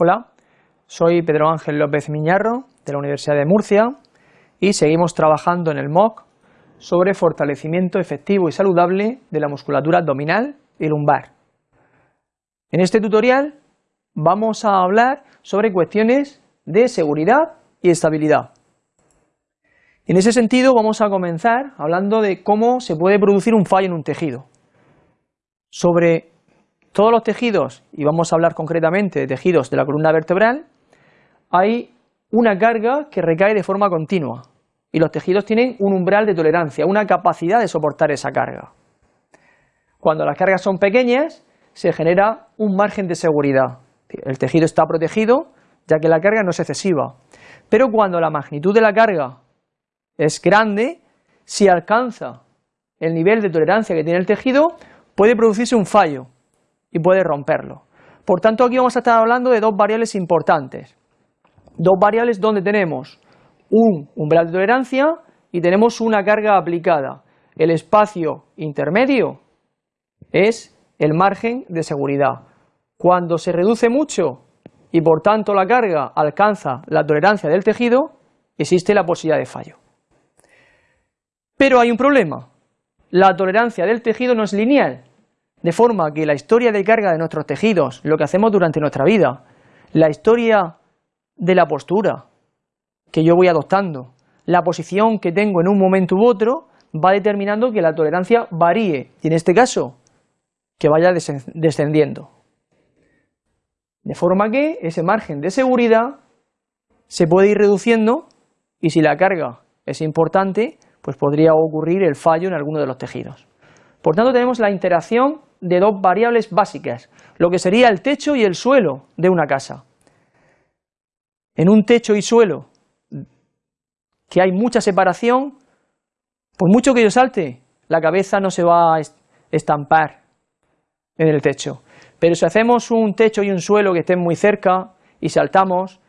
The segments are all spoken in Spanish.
Hola, soy Pedro Ángel López Miñarro de la Universidad de Murcia y seguimos trabajando en el MOOC sobre fortalecimiento efectivo y saludable de la musculatura abdominal y lumbar. En este tutorial vamos a hablar sobre cuestiones de seguridad y estabilidad. En ese sentido vamos a comenzar hablando de cómo se puede producir un fallo en un tejido. Sobre todos los tejidos, y vamos a hablar concretamente de tejidos de la columna vertebral, hay una carga que recae de forma continua y los tejidos tienen un umbral de tolerancia, una capacidad de soportar esa carga. Cuando las cargas son pequeñas, se genera un margen de seguridad. El tejido está protegido ya que la carga no es excesiva. Pero cuando la magnitud de la carga es grande, si alcanza el nivel de tolerancia que tiene el tejido, puede producirse un fallo y puede romperlo. Por tanto, aquí vamos a estar hablando de dos variables importantes. Dos variables donde tenemos un umbral de tolerancia y tenemos una carga aplicada. El espacio intermedio es el margen de seguridad. Cuando se reduce mucho y por tanto la carga alcanza la tolerancia del tejido, existe la posibilidad de fallo. Pero hay un problema, la tolerancia del tejido no es lineal, de forma que la historia de carga de nuestros tejidos, lo que hacemos durante nuestra vida, la historia de la postura que yo voy adoptando, la posición que tengo en un momento u otro, va determinando que la tolerancia varíe, y en este caso, que vaya descendiendo. De forma que ese margen de seguridad se puede ir reduciendo y si la carga es importante, pues podría ocurrir el fallo en alguno de los tejidos. Por tanto, tenemos la interacción de dos variables básicas, lo que sería el techo y el suelo de una casa. En un techo y suelo que hay mucha separación, por mucho que yo salte, la cabeza no se va a estampar en el techo. Pero si hacemos un techo y un suelo que estén muy cerca y saltamos,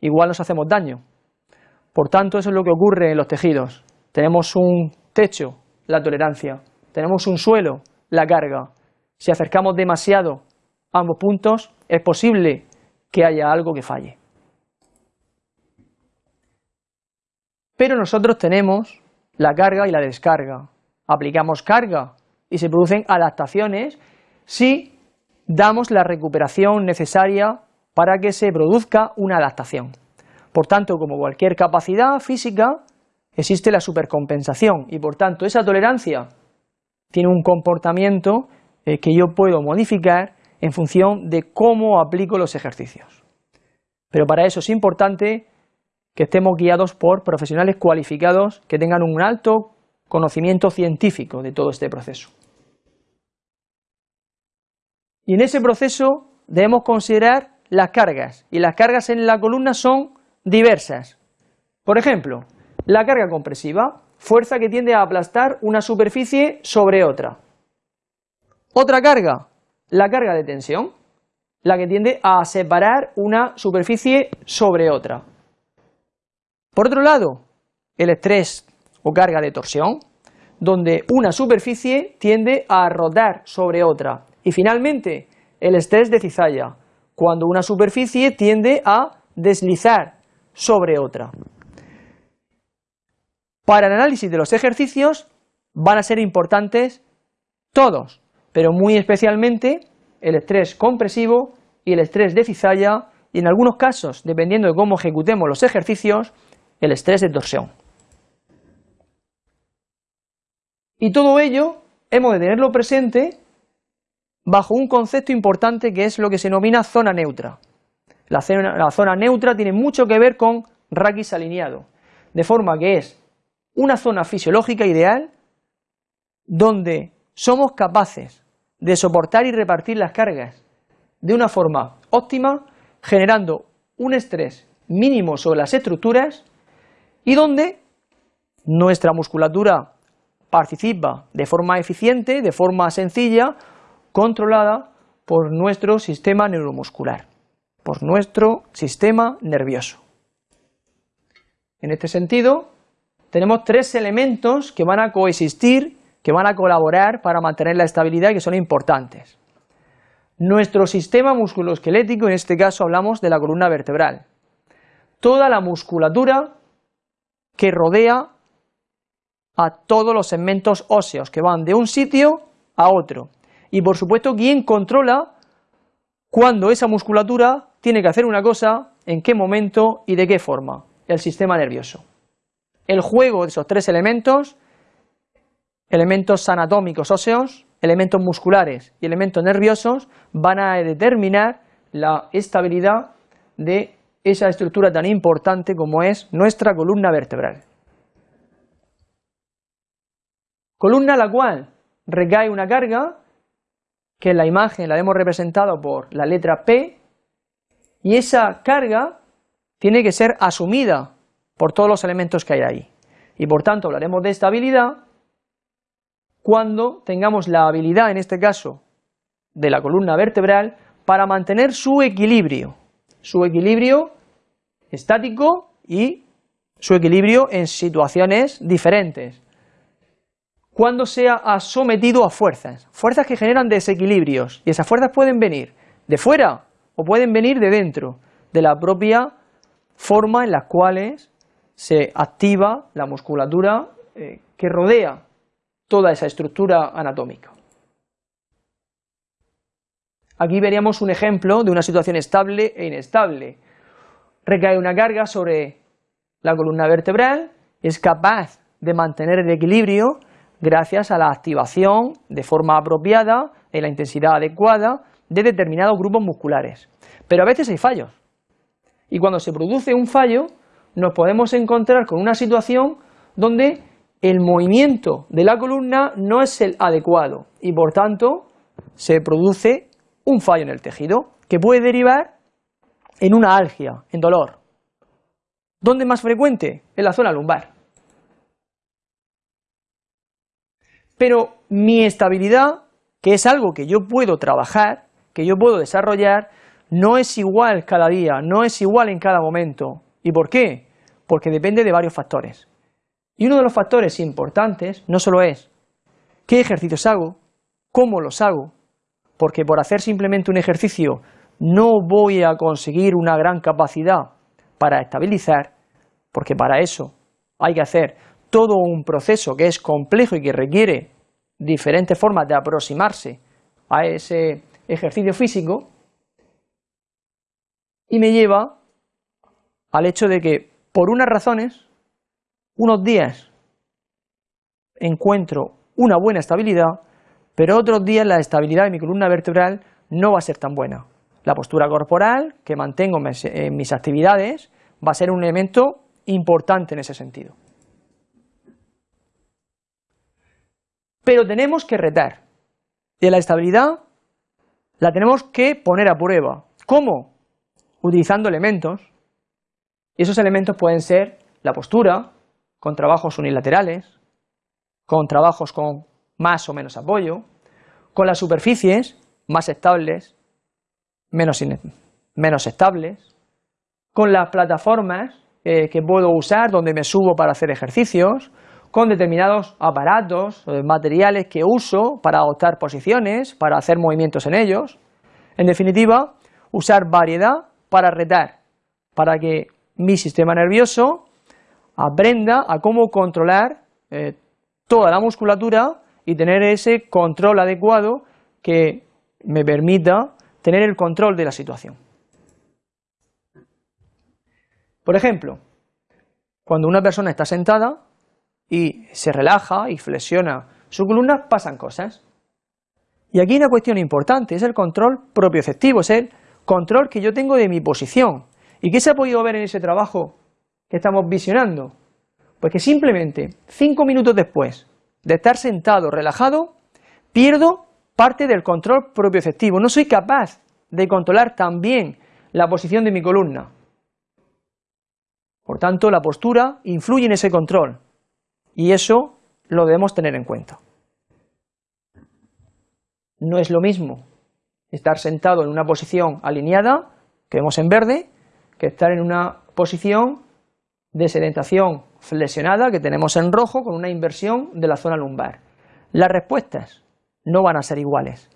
igual nos hacemos daño. Por tanto, eso es lo que ocurre en los tejidos. Tenemos un techo, la tolerancia, tenemos un suelo, la carga. Si acercamos demasiado ambos puntos, es posible que haya algo que falle. Pero nosotros tenemos la carga y la descarga. Aplicamos carga y se producen adaptaciones si damos la recuperación necesaria para que se produzca una adaptación. Por tanto, como cualquier capacidad física, existe la supercompensación y por tanto esa tolerancia tiene un comportamiento eh, que yo puedo modificar en función de cómo aplico los ejercicios. Pero para eso es importante que estemos guiados por profesionales cualificados que tengan un alto conocimiento científico de todo este proceso. Y en ese proceso debemos considerar las cargas, y las cargas en la columna son diversas. Por ejemplo, la carga compresiva, fuerza que tiende a aplastar una superficie sobre otra. Otra carga, la carga de tensión, la que tiende a separar una superficie sobre otra. Por otro lado, el estrés o carga de torsión, donde una superficie tiende a rodar sobre otra. Y finalmente, el estrés de cizalla, cuando una superficie tiende a deslizar sobre otra. Para el análisis de los ejercicios van a ser importantes todos, pero muy especialmente el estrés compresivo y el estrés de cizalla y en algunos casos, dependiendo de cómo ejecutemos los ejercicios, el estrés de torsión. Y todo ello hemos de tenerlo presente bajo un concepto importante que es lo que se denomina zona neutra. La zona, neutra tiene mucho que ver con raquis alineado, de forma que es una zona fisiológica ideal donde somos capaces de soportar y repartir las cargas de una forma óptima, generando un estrés mínimo sobre las estructuras y donde nuestra musculatura participa de forma eficiente, de forma sencilla, controlada por nuestro sistema neuromuscular, por nuestro sistema nervioso. En este sentido, tenemos tres elementos que van a coexistir, que van a colaborar para mantener la estabilidad y que son importantes. Nuestro sistema musculoesquelético, en este caso hablamos de la columna vertebral. Toda la musculatura que rodea a todos los segmentos óseos que van de un sitio a otro. Y por supuesto, ¿quién controla cuando esa musculatura tiene que hacer una cosa, en qué momento y de qué forma? El sistema nervioso. El juego de esos tres elementos, elementos anatómicos óseos, elementos musculares y elementos nerviosos, van a determinar la estabilidad de esa estructura tan importante como es nuestra columna vertebral. Columna a la cual recae una carga, que en la imagen la hemos representado por la letra P, y esa carga tiene que ser asumida por todos los elementos que hay ahí. Y por tanto hablaremos de estabilidad cuando tengamos la habilidad, en este caso, de la columna vertebral para mantener su equilibrio, su equilibrio estático y su equilibrio en situaciones diferentes. Cuando sea sometido a fuerzas, fuerzas que generan desequilibrios, y esas fuerzas pueden venir de fuera o pueden venir de dentro, de la propia forma en las cuales se activa la musculatura eh, que rodea toda esa estructura anatómica. Aquí veríamos un ejemplo de una situación estable e inestable. Recae una carga sobre la columna vertebral, es capaz de mantener el equilibrio gracias a la activación de forma apropiada, en la intensidad adecuada, de determinados grupos musculares. Pero a veces hay fallos. Y cuando se produce un fallo, nos podemos encontrar con una situación donde el movimiento de la columna no es el adecuado y por tanto se produce un fallo en el tejido que puede derivar en una algia, en dolor. ¿Dónde más frecuente? En la zona lumbar. Pero mi estabilidad, que es algo que yo puedo trabajar, que yo puedo desarrollar, no es igual cada día, no es igual en cada momento. ¿Y por qué? Porque depende de varios factores. Y uno de los factores importantes no solo es qué ejercicios hago, cómo los hago, porque por hacer simplemente un ejercicio no voy a conseguir una gran capacidad para estabilizar, porque para eso hay que hacer todo un proceso que es complejo y que requiere diferentes formas de aproximarse a ese ejercicio físico y me lleva al hecho de que por unas razones, unos días encuentro una buena estabilidad, pero otros días la estabilidad de mi columna vertebral no va a ser tan buena. La postura corporal que mantengo en mis actividades va a ser un elemento importante en ese sentido. pero tenemos que retar. Y la estabilidad la tenemos que poner a prueba. ¿Cómo? Utilizando elementos. Y esos elementos pueden ser la postura, con trabajos unilaterales, con trabajos con más o menos apoyo, con las superficies más estables, menos, estables, con las plataformas eh, que puedo usar donde me subo para hacer ejercicios, con determinados aparatos, o materiales que uso para adoptar posiciones, para hacer movimientos en ellos. En definitiva, usar variedad para retar, para que mi sistema nervioso aprenda a cómo controlar eh, toda la musculatura y tener ese control adecuado que me permita tener el control de la situación. Por ejemplo, cuando una persona está sentada, y se relaja y flexiona su columna, pasan cosas. Y aquí hay una cuestión importante, es el control propioceptivo, es el control que yo tengo de mi posición. ¿Y qué se ha podido ver en ese trabajo que estamos visionando? Pues que simplemente cinco minutos después de estar sentado, relajado, pierdo parte del control propioceptivo. No soy capaz de controlar también la posición de mi columna. Por tanto, la postura influye en ese control. Y eso lo debemos tener en cuenta. No es lo mismo estar sentado en una posición alineada, que vemos en verde, que estar en una posición de sedentación flexionada, que tenemos en rojo, con una inversión de la zona lumbar. Las respuestas no van a ser iguales.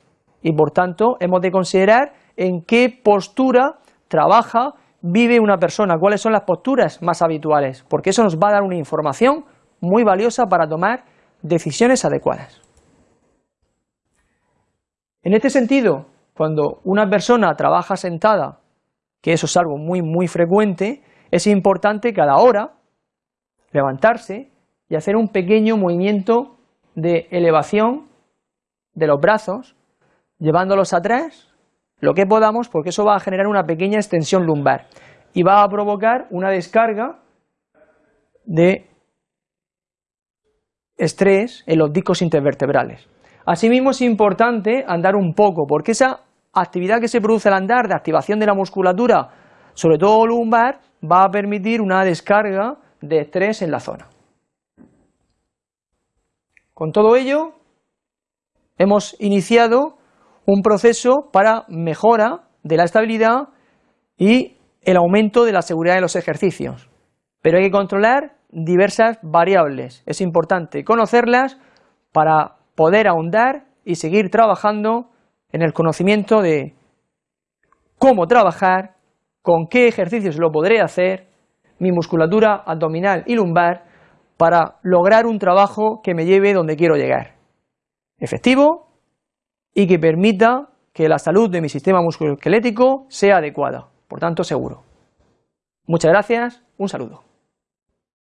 y por tanto hemos de considerar en qué postura trabaja, vive una persona, cuáles son las posturas más habituales, porque eso nos va a dar una información muy valiosa para tomar decisiones adecuadas. En este sentido, cuando una persona trabaja sentada, que eso es algo muy muy frecuente, es importante cada hora levantarse y hacer un pequeño movimiento de elevación de los brazos, llevándolos atrás lo que podamos, porque eso va a generar una pequeña extensión lumbar y va a provocar una descarga de estrés en los discos intervertebrales. Asimismo es importante andar un poco, porque esa actividad que se produce al andar de activación de la musculatura, sobre todo lumbar, va a permitir una descarga de estrés en la zona. Con todo ello, hemos iniciado un proceso para mejora de la estabilidad y el aumento de la seguridad de los ejercicios. Pero hay que controlar diversas variables. Es importante conocerlas para poder ahondar y seguir trabajando en el conocimiento de cómo trabajar, con qué ejercicios lo podré hacer, mi musculatura abdominal y lumbar, para lograr un trabajo que me lleve donde quiero llegar. Efectivo y que permita que la salud de mi sistema musculoesquelético sea adecuada, por tanto seguro. Muchas gracias, un saludo.